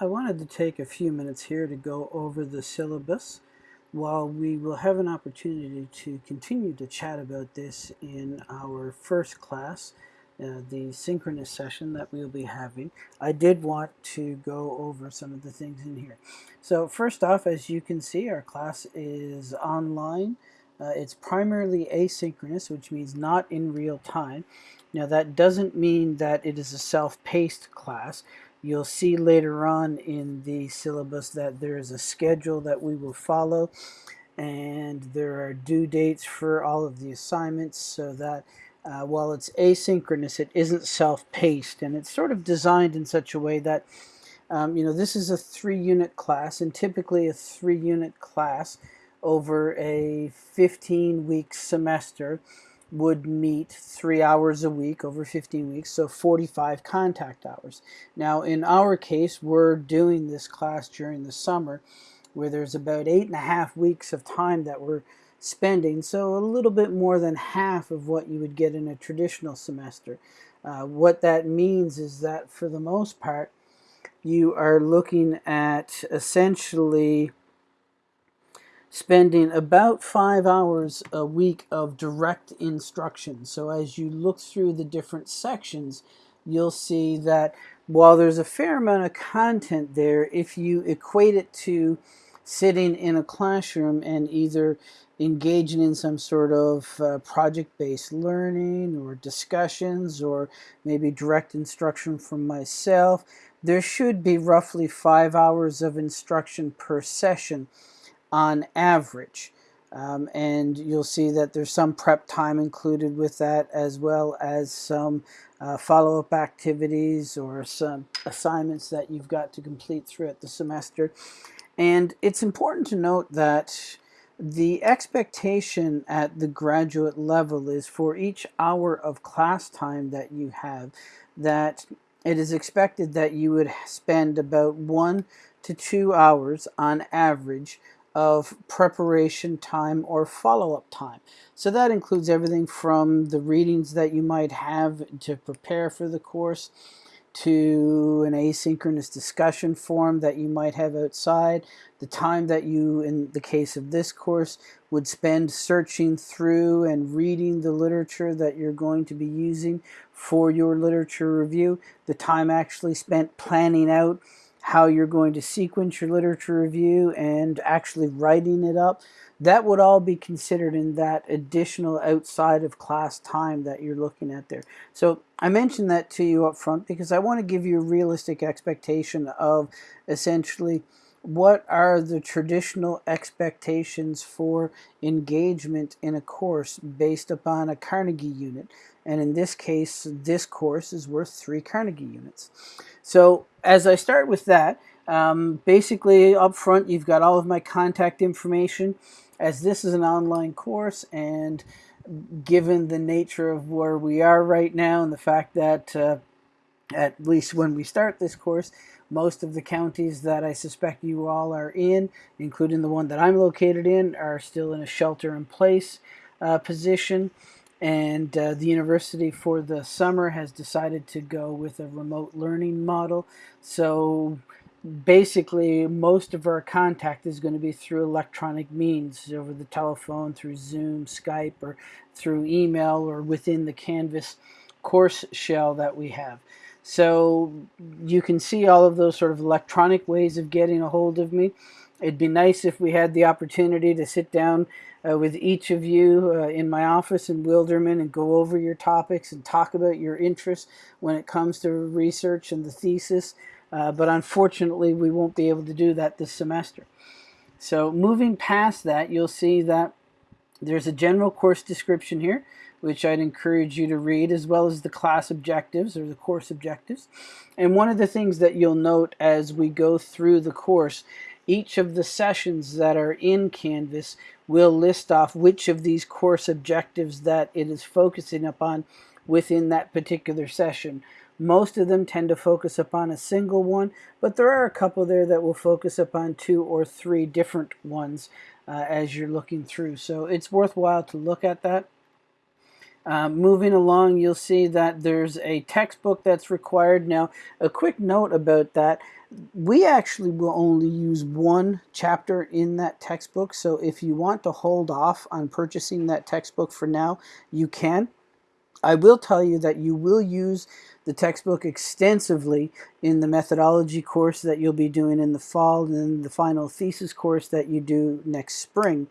I wanted to take a few minutes here to go over the syllabus while we will have an opportunity to continue to chat about this in our first class, uh, the synchronous session that we'll be having. I did want to go over some of the things in here. So first off, as you can see, our class is online. Uh, it's primarily asynchronous, which means not in real time. Now that doesn't mean that it is a self-paced class. You'll see later on in the syllabus that there is a schedule that we will follow and there are due dates for all of the assignments so that uh, while it's asynchronous it isn't self-paced. And it's sort of designed in such a way that um, you know this is a three unit class and typically a three unit class over a 15 week semester would meet three hours a week over 15 weeks, so 45 contact hours. Now, in our case, we're doing this class during the summer where there's about eight and a half weeks of time that we're spending, so a little bit more than half of what you would get in a traditional semester. Uh, what that means is that for the most part, you are looking at essentially spending about five hours a week of direct instruction. So as you look through the different sections, you'll see that while there's a fair amount of content there, if you equate it to sitting in a classroom and either engaging in some sort of uh, project-based learning or discussions or maybe direct instruction from myself, there should be roughly five hours of instruction per session on average. Um, and you'll see that there's some prep time included with that as well as some uh, follow-up activities or some assignments that you've got to complete throughout the semester. And it's important to note that the expectation at the graduate level is for each hour of class time that you have that it is expected that you would spend about one to two hours on average of preparation time or follow-up time. So that includes everything from the readings that you might have to prepare for the course to an asynchronous discussion forum that you might have outside, the time that you, in the case of this course, would spend searching through and reading the literature that you're going to be using for your literature review, the time actually spent planning out how you're going to sequence your literature review and actually writing it up, that would all be considered in that additional outside of class time that you're looking at there. So I mentioned that to you up front because I want to give you a realistic expectation of essentially what are the traditional expectations for engagement in a course based upon a Carnegie unit. And in this case, this course is worth three Carnegie units. So as I start with that, um, basically up front you've got all of my contact information as this is an online course and given the nature of where we are right now and the fact that uh, at least when we start this course most of the counties that I suspect you all are in including the one that I'm located in are still in a shelter in place uh, position and uh, the university for the summer has decided to go with a remote learning model. So basically most of our contact is going to be through electronic means over the telephone, through Zoom, Skype, or through email or within the Canvas course shell that we have. So you can see all of those sort of electronic ways of getting a hold of me. It'd be nice if we had the opportunity to sit down uh, with each of you uh, in my office in Wilderman and go over your topics and talk about your interests when it comes to research and the thesis. Uh, but unfortunately, we won't be able to do that this semester. So moving past that, you'll see that there's a general course description here, which I'd encourage you to read, as well as the class objectives or the course objectives. And one of the things that you'll note as we go through the course each of the sessions that are in Canvas will list off which of these course objectives that it is focusing upon within that particular session. Most of them tend to focus upon a single one, but there are a couple there that will focus upon two or three different ones uh, as you're looking through. So it's worthwhile to look at that. Uh, moving along, you'll see that there's a textbook that's required. Now, a quick note about that. We actually will only use one chapter in that textbook, so if you want to hold off on purchasing that textbook for now, you can. I will tell you that you will use the textbook extensively in the methodology course that you'll be doing in the fall and then the final thesis course that you do next spring.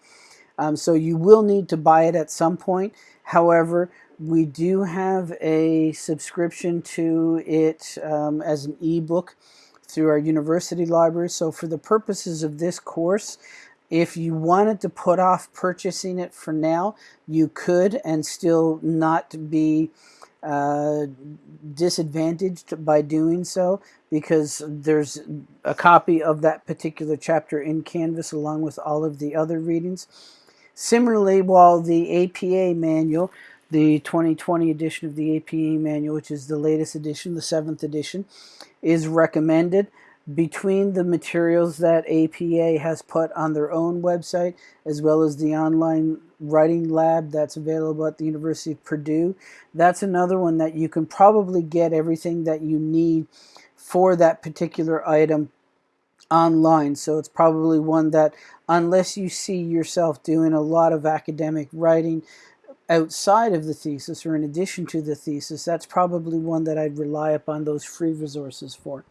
Um, so you will need to buy it at some point. However, we do have a subscription to it um, as an ebook through our university library. So for the purposes of this course, if you wanted to put off purchasing it for now, you could and still not be uh, disadvantaged by doing so because there's a copy of that particular chapter in Canvas along with all of the other readings. Similarly, while the APA manual, the 2020 edition of the APA manual, which is the latest edition, the seventh edition, is recommended between the materials that APA has put on their own website, as well as the online writing lab that's available at the University of Purdue. That's another one that you can probably get everything that you need for that particular item online. So it's probably one that, unless you see yourself doing a lot of academic writing outside of the thesis or in addition to the thesis, that's probably one that I'd rely upon those free resources for.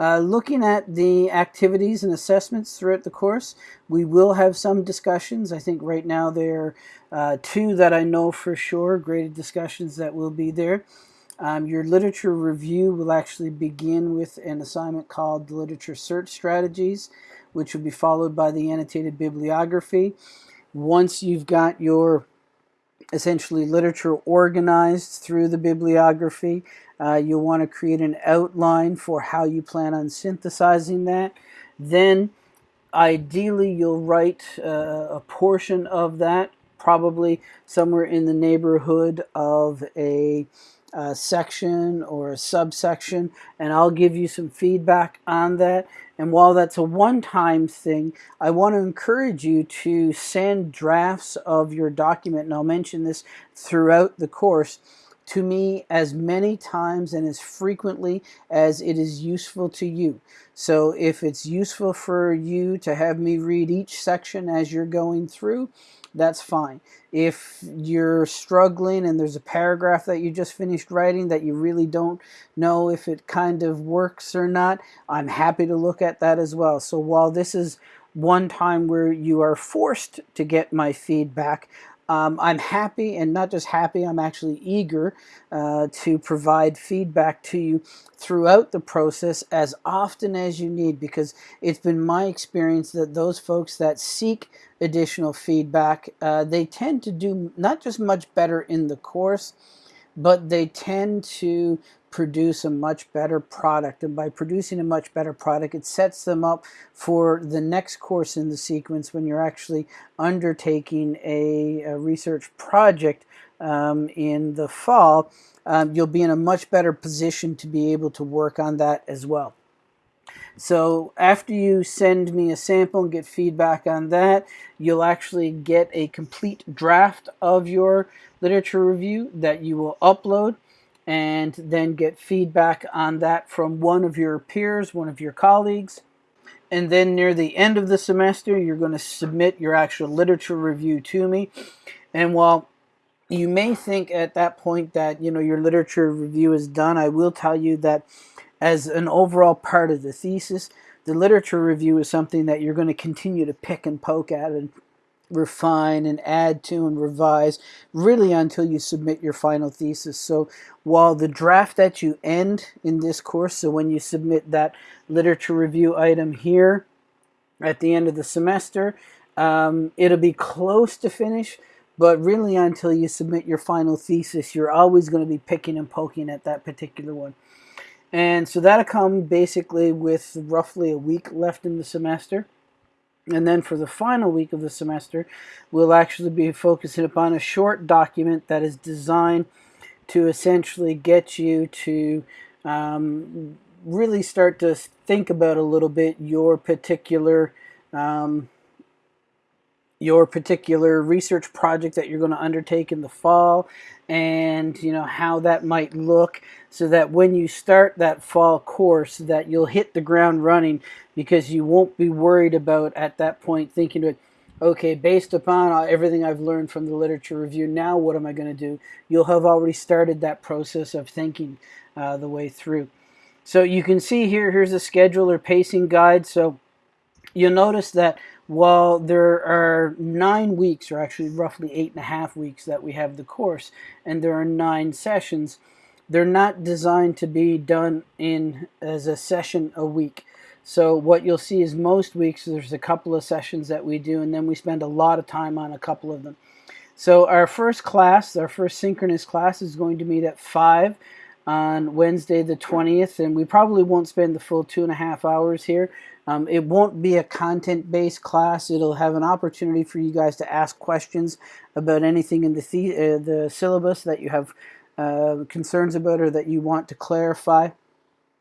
Uh, looking at the activities and assessments throughout the course, we will have some discussions. I think right now there are uh, two that I know for sure, graded discussions that will be there. Um, your literature review will actually begin with an assignment called the Literature Search Strategies, which will be followed by the annotated bibliography. Once you've got your essentially literature organized through the bibliography, uh, you'll want to create an outline for how you plan on synthesizing that. Then ideally you'll write uh, a portion of that, probably somewhere in the neighborhood of a uh, section or a subsection and I'll give you some feedback on that and while that's a one-time thing I want to encourage you to send drafts of your document and I'll mention this throughout the course to me as many times and as frequently as it is useful to you. So if it's useful for you to have me read each section as you're going through, that's fine. If you're struggling and there's a paragraph that you just finished writing that you really don't know if it kind of works or not, I'm happy to look at that as well. So while this is one time where you are forced to get my feedback, um, I'm happy and not just happy, I'm actually eager uh, to provide feedback to you throughout the process as often as you need because it's been my experience that those folks that seek additional feedback, uh, they tend to do not just much better in the course, but they tend to produce a much better product. And by producing a much better product, it sets them up for the next course in the sequence when you're actually undertaking a, a research project um, in the fall. Um, you'll be in a much better position to be able to work on that as well. So after you send me a sample and get feedback on that, you'll actually get a complete draft of your literature review that you will upload and then get feedback on that from one of your peers, one of your colleagues. And then near the end of the semester, you're going to submit your actual literature review to me. And while you may think at that point that you know your literature review is done, I will tell you that as an overall part of the thesis, the literature review is something that you're going to continue to pick and poke at and refine and add to and revise really until you submit your final thesis. So while the draft that you end in this course, so when you submit that literature review item here at the end of the semester, um, it'll be close to finish, but really until you submit your final thesis, you're always going to be picking and poking at that particular one. And so that'll come basically with roughly a week left in the semester. And then for the final week of the semester, we'll actually be focusing upon a short document that is designed to essentially get you to um, really start to think about a little bit your particular um, your particular research project that you're going to undertake in the fall and you know how that might look so that when you start that fall course that you'll hit the ground running because you won't be worried about at that point thinking okay based upon everything I've learned from the literature review now what am I going to do? You'll have already started that process of thinking uh, the way through. So you can see here here's a schedule or pacing guide. So you'll notice that while there are nine weeks, or actually roughly eight and a half weeks that we have the course, and there are nine sessions, they're not designed to be done in as a session a week. So what you'll see is most weeks there's a couple of sessions that we do, and then we spend a lot of time on a couple of them. So our first class, our first synchronous class is going to meet at 5 on Wednesday the 20th, and we probably won't spend the full two and a half hours here. Um, it won't be a content-based class. It'll have an opportunity for you guys to ask questions about anything in the, the, uh, the syllabus that you have uh, concerns about or that you want to clarify.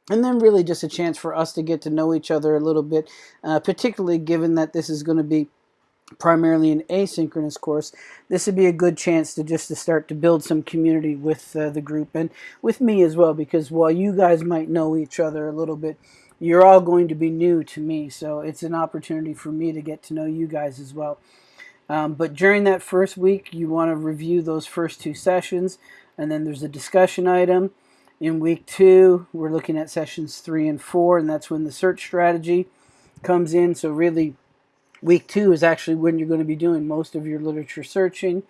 And then really just a chance for us to get to know each other a little bit, uh, particularly given that this is going to be primarily an asynchronous course, this would be a good chance to just to start to build some community with uh, the group and with me as well because while you guys might know each other a little bit, you're all going to be new to me, so it's an opportunity for me to get to know you guys as well. Um, but during that first week, you want to review those first two sessions, and then there's a discussion item. In week two, we're looking at sessions three and four, and that's when the search strategy comes in. So really, week two is actually when you're going to be doing most of your literature searching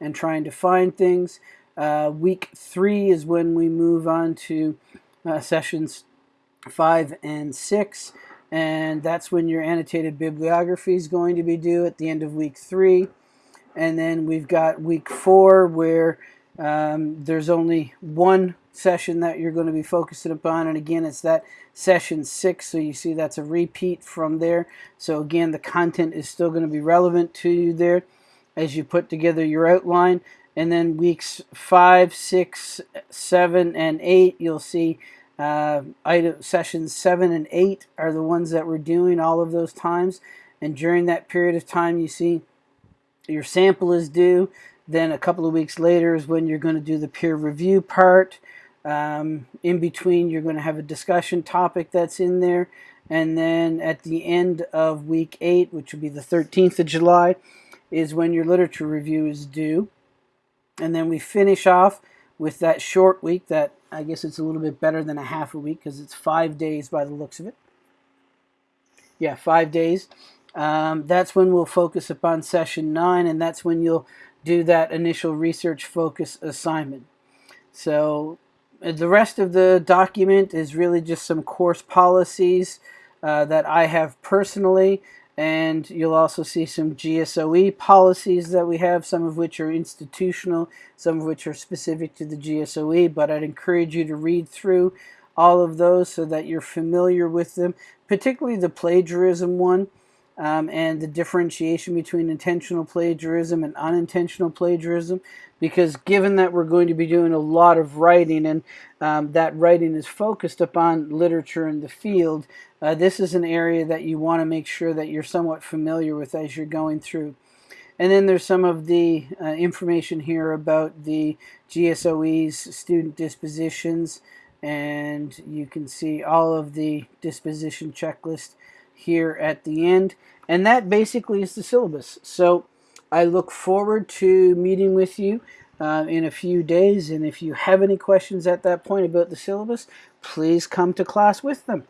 and trying to find things. Uh, week three is when we move on to uh, sessions 5 and 6 and that's when your annotated bibliography is going to be due at the end of week 3 and then we've got week 4 where um, there's only one session that you're going to be focusing upon and again it's that session 6 so you see that's a repeat from there. So again the content is still going to be relevant to you there as you put together your outline. And then weeks 5, 6, 7, and 8 you'll see uh, item, sessions 7 and 8 are the ones that we're doing all of those times. And during that period of time, you see your sample is due. Then a couple of weeks later is when you're going to do the peer review part. Um, in between, you're going to have a discussion topic that's in there. And then at the end of week 8, which will be the 13th of July, is when your literature review is due. And then we finish off with that short week that I guess it's a little bit better than a half a week because it's five days by the looks of it. Yeah, five days. Um, that's when we'll focus upon session nine, and that's when you'll do that initial research focus assignment. So uh, the rest of the document is really just some course policies uh, that I have personally and you'll also see some GSOE policies that we have, some of which are institutional, some of which are specific to the GSOE, but I'd encourage you to read through all of those so that you're familiar with them, particularly the plagiarism one um, and the differentiation between intentional plagiarism and unintentional plagiarism because given that we're going to be doing a lot of writing and um, that writing is focused upon literature in the field, uh, this is an area that you want to make sure that you're somewhat familiar with as you're going through. And then there's some of the uh, information here about the GSOE's student dispositions and you can see all of the disposition checklist here at the end. And that basically is the syllabus. So I look forward to meeting with you uh, in a few days. And if you have any questions at that point about the syllabus, please come to class with them.